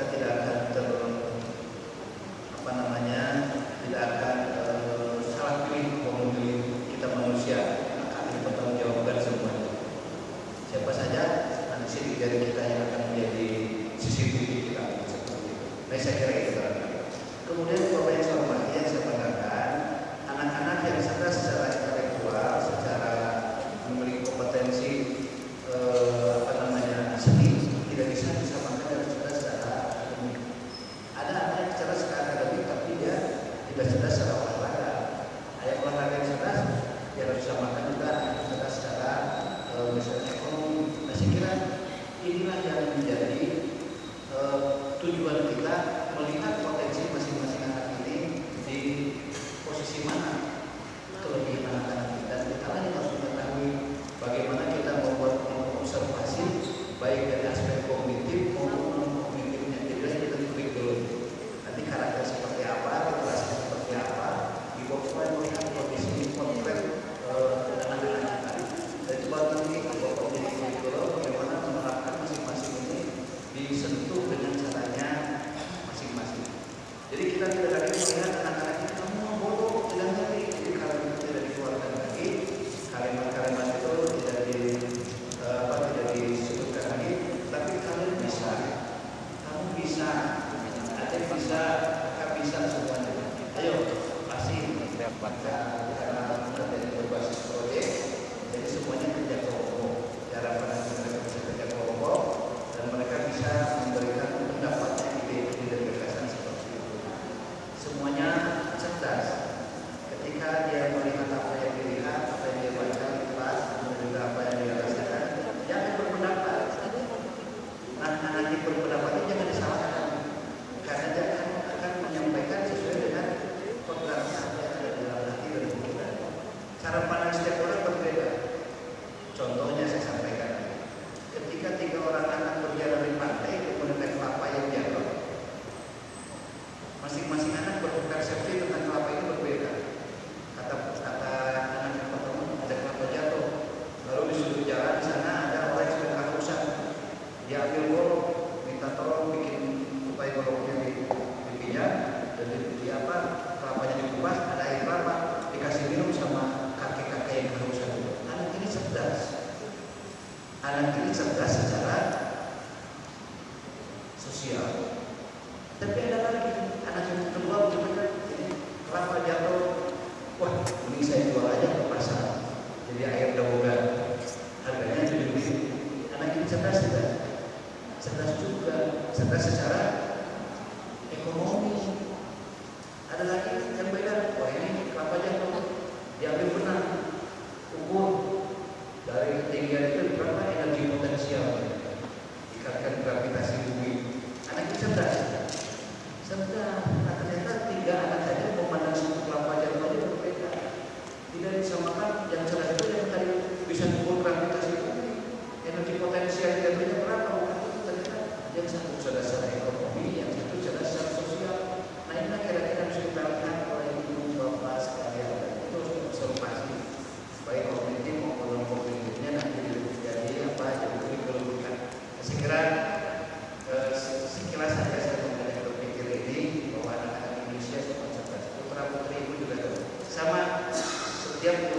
bahwa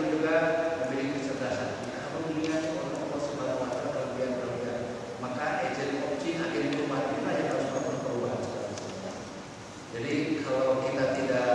pun juga memberi kecerdasan. Ya, Apa mengingat orang Allah Subhanahu Wa Taala kelebihan-kelebihan. Maka agent of change agen perubahan lah yang harus melakukan perubahan. Jadi kalau kita tidak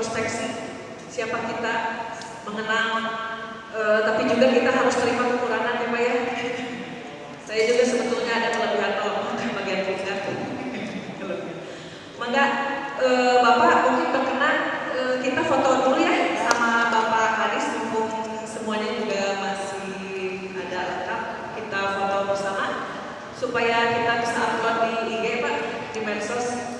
introspeksi siapa kita, mengenal, uh, eh, tapi juga kita harus terima kekurangan ya Pak ya. Saya juga sebetulnya ada kelebihan kalau bagian pundak. Maka uh, Bapak mungkin berkenan uh, eh, kita foto dulu ya sama Bapak Haris mumpung semuanya juga masih ada lengkap. Kita foto bersama supaya kita bisa upload di IG Pak di medsos.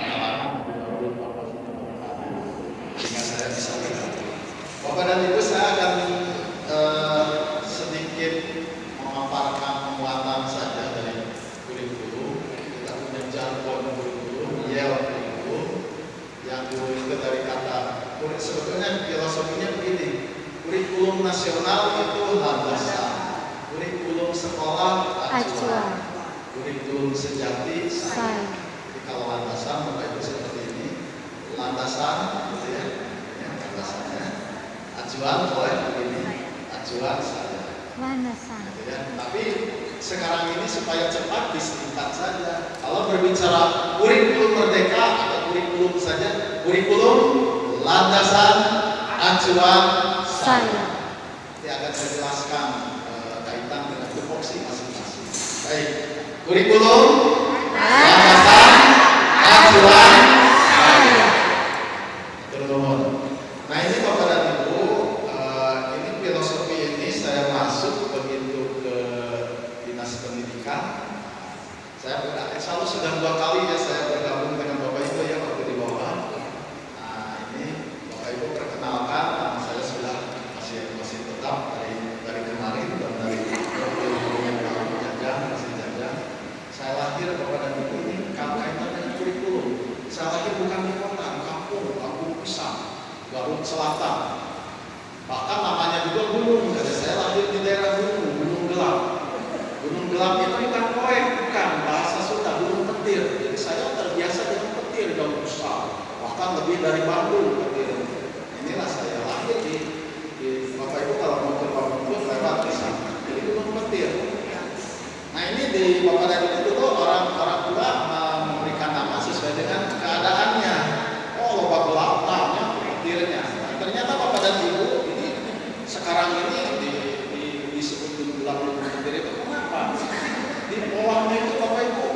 currículum nah ini di Bapak dan Ibu dulu orang orang tua uh, memberikan nama sesuai dengan keadaannya oh loba gelapnya petirnya nah, ternyata Bapak dan Ibu ini sekarang ini di, di, disebut gunung gelap gunung petir itu kenapa di bawahnya itu Bapak Ibu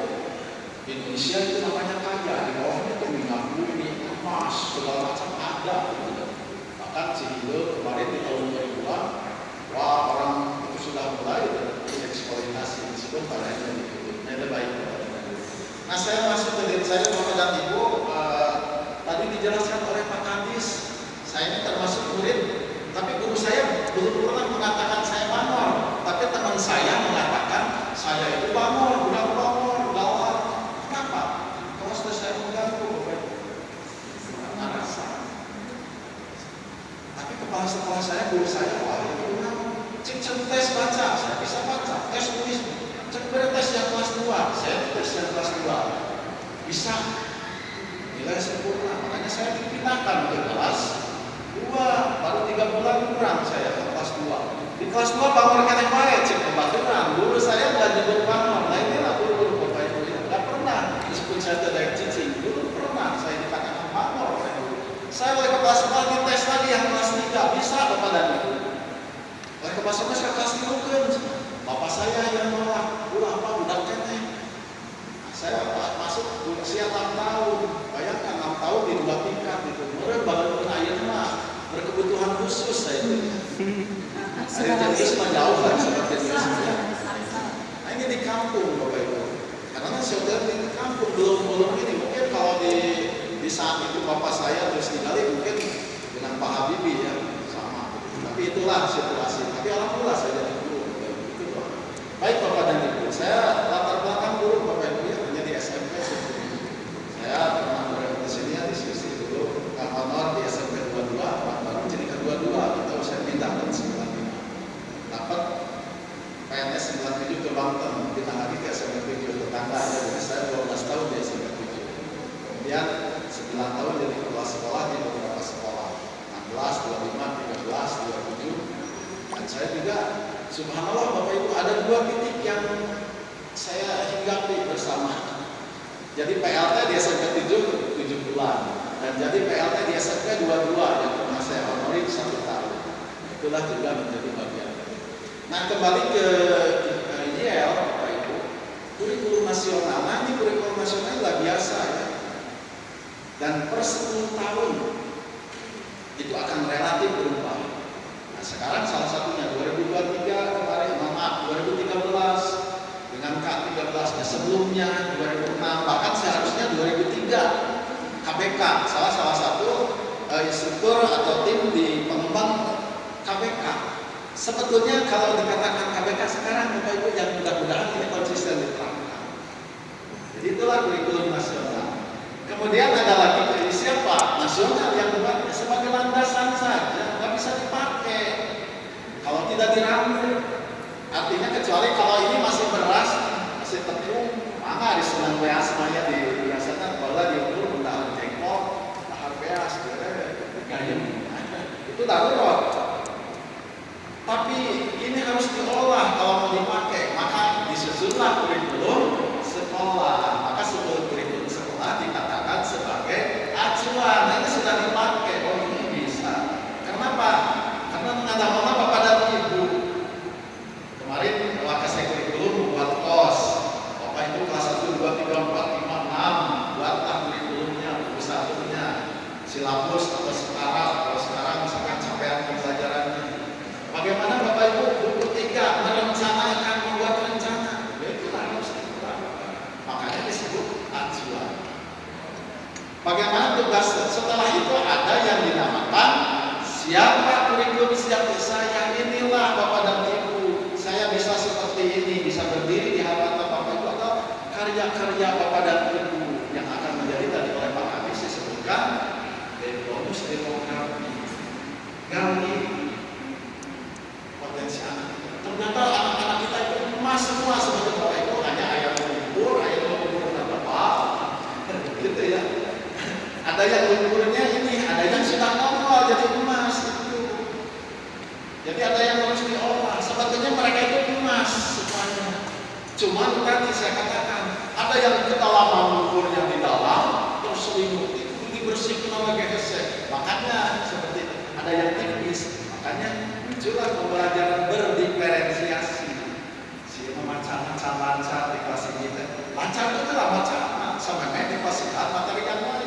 Indonesia itu namanya kaya di bawahnya itu minyak bumi emas segala macam ada bahkan Cihidul kemarin di tahun 2000-an wah orang itu sudah mulai padanya ditutup nah itu baik nah saya masuk ke diri saya Bapak dan Ibu eh, tadi dijelaskan oleh Pak Kadis saya ini termasuk murid tapi guru saya belum pernah mengatakan saya bangor tapi teman saya mengatakan saya itu bangor budak bangor gawat kenapa? Kalau sudah saya mengganggu Bapak Ibu karena rasa. Tapi kepala sekolah saya guru saya wah itu cek cek tes baca saya bisa baca tes tulis cek tes yang kelas 2 yang kelas 2 bisa. Nilai sempurna. Makanya saya dipindahkan ke kelas 2 baru 3 bulan kurang saya ke kelas 2 di kelas 2 bangor kena baik cek kebaturan guru saya nggak nyebut bangor nah inilah guru bapak ibu. Ya nggak pernah. Disebut saya tidak cicing dulu pernah saya dikatakan bangor saya oleh ke kelas 4 dites lagi yang kelas 3 bisa bapak dan ibu oleh ke kelas 5 saya kelas 3 kan bapak saya yang nolak. Guru apa budak kene saya masuk usia 6 tahun. Bayangkan 6 tahun di dua tingkat itu. Kemudian bangun air mah. Berkebutuhan khusus saya itu. Saya jadi semua jauh kan seperti itu nah ini di kampung bapak ibu. Karena saudara di kampung belum belum ini. Mungkin kalau di di saat itu bapak saya terus tinggali mungkin dengan Pak Habibie ya sama. Tapi itulah situasi. Tapi alhamdulillah saya jadi guru baik bapak dan ibu. Saya latar belakang guru bapak ibu ya hanya di SMP sebetulnya. saya pernah berkompetisi ya diskusi dulu Kak Honor di SMP 22 Pak baru jadi kedua-dua atau saya pindah ke 95 dapat PNS 97 ke Banten pindah lagi ke SMP 7 tetangga ya jadi saya 12 tahun di SMP 7 kemudian 9 tahun jadi kepala sekolah di beberapa sekolah 16, 25, 13, 27 dan saya juga subhanallah Bapak Ibu ada dua titik yang saya hinggapi bersama. Jadi PLT di SMP 7 7 bulan. Dan jadi PLT di SMP 22 yang pernah saya honori satu tahun. Itulah juga menjadi bagian. Nah kembali ke ke IDL Bapak Ibu. Kurikulum nasional. Ini kurikulum nasional luar biasa ya. Dan per 10 tahun itu akan relatif berubah. Sekarang salah satunya 2023 kemarin, maaf 2013 dengan K13 nah sebelumnya 2006 bahkan seharusnya 2003 KPK salah salah satu eh, instruktur atau tim di pengembang KPK. Sebetulnya kalau dikatakan KPK sekarang Bapak Ibu yang mudah-mudahan ini konsisten diterapkan. Jadi itulah kurikulum nasional. Kemudian ada lagi siapa? Nasional yang dipakai sebagai landasan saja, nggak bisa dipakai. Kalau tidak dirangkul, artinya kecuali kalau ini masih beras, masih tepung, maka di senang beas semuanya di biasanya kalau diukur benda jengkol, tahar beas, gayung. Itu darurat. Tapi ini harus diolah kalau mau dipakai, maka disusunlah kurikulum sekolah. ada yang ukurnya ini, ada yang sudah nongol jadi emas itu. Jadi ada yang harus diolah. Sebetulnya mereka itu emas semuanya. Cuman tadi saya katakan ada yang ketalaman ukurnya di dalam terus selimut itu dibersihkan oleh gesek. Makanya seperti ada yang tipis. Makanya muncullah pembelajaran berdiferensiasi. Si macam-macam lancar di kelas ini. Lancar itu lah macam sama di kelas materi yang lain.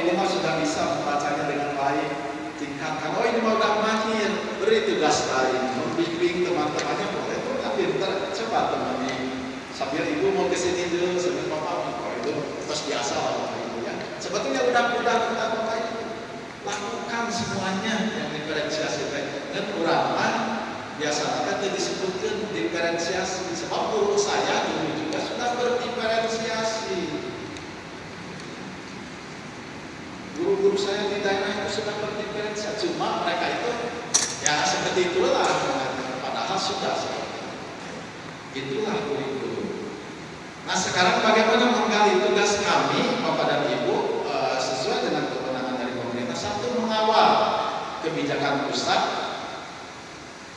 Ini mah sudah bisa membacanya dengan baik. Tingkatkan, oh ini mah udah mahir, beri tugas lain, membimbing teman-temannya boleh tuh kan pinter, coba temani sambil ibu mau ke sini dulu sambil papa oh itu terus biasa lah bapak ibu ya. Sebetulnya udah-udah kita bapak ibu lakukan semuanya yang diferensiasi. Dan kurang biasanya tadi disebutkan diferensiasi. Sebab guru saya dulu juga sudah berdiferensiasi guru-guru saya di daerah itu sudah berdiferensiasi cuma mereka itu ya seperti itulah padahal sudah itulah kurikulum Nah sekarang bagaimana menggali tugas kami Bapak dan Ibu? E, sesuai dengan kewenangan dari pemerintah satu mengawal kebijakan pusat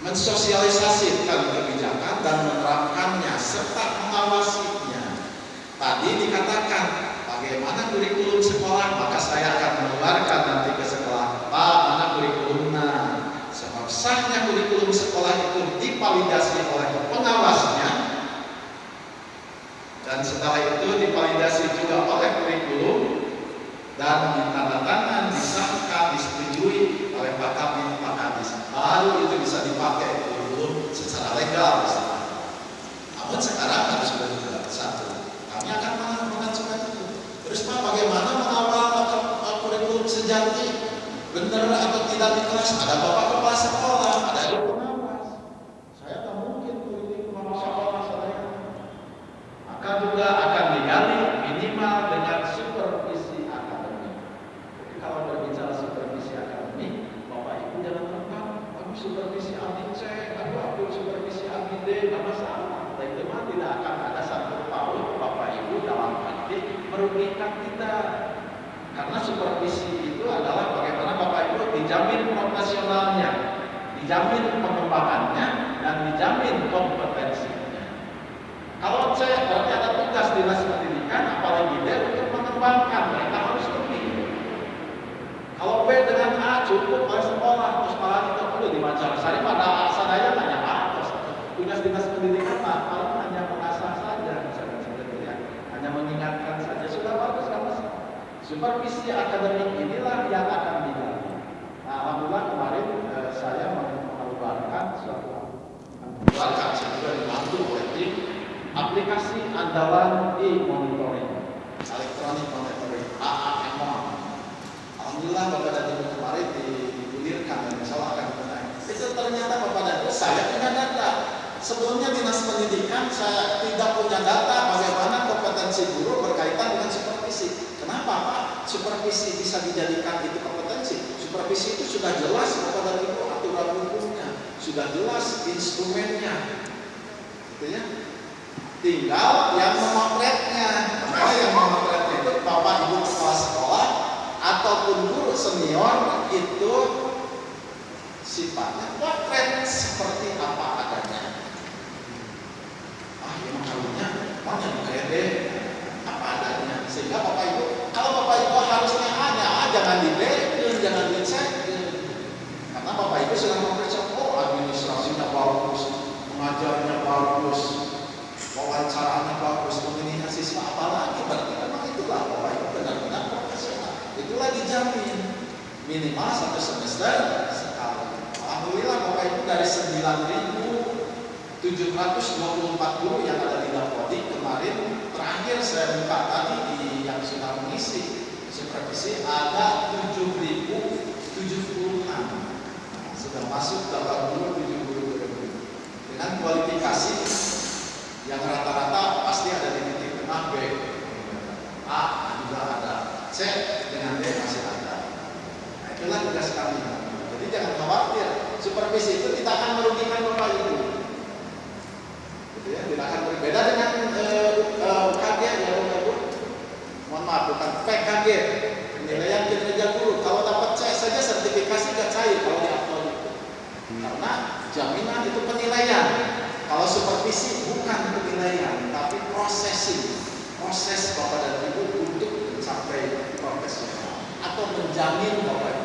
mensosialisasikan kebijakan dan menerapkannya serta mengawasinya. Tadi dikatakan bagaimana kurikulum sekolah maka saya akan mengeluarkan nanti ke sekolah Pak mana kurikulumnya sebab sahnya kurikulum sekolah itu divalidasi oleh pengawasnya dan setelah itu divalidasi juga oleh kurikulum dan ditandatangan, disahkan, disetujui oleh Pak Kabin, Pak Kadis. Baru itu bisa dipakai kurikulum secara legal. Namun sekarang harus berbeda satu. Kami akan mengajukan itu. Terus Pak, bagaimana mengawal kurikulum sejati? Benar atau tidak di kelas? Ada Bapak Kepala Sekolah, ada pengawas. Saya tak mungkin kurikulum sekolah saya maka juga akan digali minimal dengan supervisi akademik. Jadi kalau berbicara supervisi akademik, Bapak Ibu jangan lupa, aku supervisi abdi C, aku aku supervisi abdi D, tidak masalah. Dan itu mah tidak akan ada satu tahun Bapak Ibu dalam arti merugikan kita. Karena supervisi itu adalah bagaimana Bapak Ibu dijamin profesionalnya, dijamin pengembangannya, dan dijamin kompetensinya. Kalau C berarti ada tugas dinas pendidikan, apalagi D untuk mengembangkan, mereka harus lebih. Kalau B dengan A cukup oleh sekolah, terus malah itu perlu di Macarsari pada sadaya hanya A, terus tugas dinas pendidikan mah paling hanya mengasah saja, misalkan seperti ya, hanya mengingatkan saja sudah bagus kan mas. Supervisi akademik inilah yang akan digali. Nah, alhamdulillah kemarin eh, saya mengeluarkan suatu mengeluarkan juga dibantu oleh tim aplikasi andalan e-monitoring elektronik monitoring AAMO Alhamdulillah Bapak dan Ibu kemarin digulirkan dan insya Allah akan menaik itu ternyata Bapak dan Ibu saya punya data sebelumnya dinas pendidikan saya tidak punya data bagaimana kompetensi guru berkaitan dengan supervisi. Kenapa Pak? supervisi bisa dijadikan itu kompetensi? Supervisi itu sudah jelas Bapak dan Ibu aturan hukumnya sudah jelas instrumennya. Gitu ya. Tinggal yang memotretnya. Maka yang memotretnya itu? Bapak ibu kepala sekolah ataupun guru senior itu sifatnya potret seperti apa adanya ah ini makalnya mau yang pede apa adanya sehingga bapak ibu kalau bapak ibu harusnya ada ah, jangan di jangan dicek karena bapak ibu sudah mempercayai oh administrasinya bagus mengajarnya bagus wawancaranya bagus, pemilihan siswa apalagi berarti memang itulah Bapak Ibu benar-benar profesional. Itulah dijamin minimal satu semester sekali. Alhamdulillah Bapak Ibu dari 9.724 guru yang ada di Dapodi kemarin terakhir saya buka tadi di yang sudah mengisi supervisi ada 7.076 sudah masuk dalam guru 70 dengan kualifikasi yang rata-rata pasti ada di titik tengah B. A juga ada. C sekali. Jadi jangan khawatir, supervisi itu tidak akan merugikan bapak ibu. Gitu ya, tidak akan berbeda dengan eh, eh, UKG uh, ya bapak ibu. Mohon maaf, bukan PKG, penilaian kinerja guru. Kalau dapat C saja sertifikasi tidak cair kalau di upload itu. Karena jaminan itu penilaian. Kalau supervisi bukan penilaian, tapi prosesi. proses bapak dan ibu untuk mencapai profesional atau menjamin bapak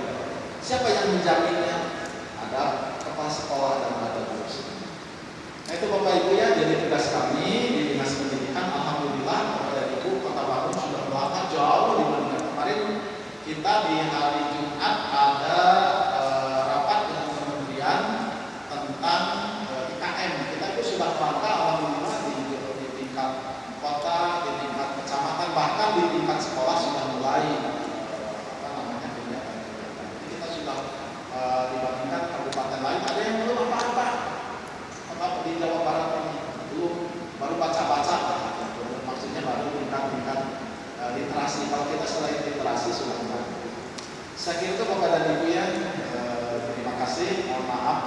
Siapa yang menjaminnya? Ada kepala sekolah dan ada guru Nah itu Bapak Ibu ya, jadi tugas kami di Dinas Pendidikan, Alhamdulillah Bapak dan Ibu Kota Bandung sudah melakukan jauh dibandingkan kemarin kita di hari kasih sudah. Saya kira itu kepada Ibu ya. Eh, terima kasih. Mohon maaf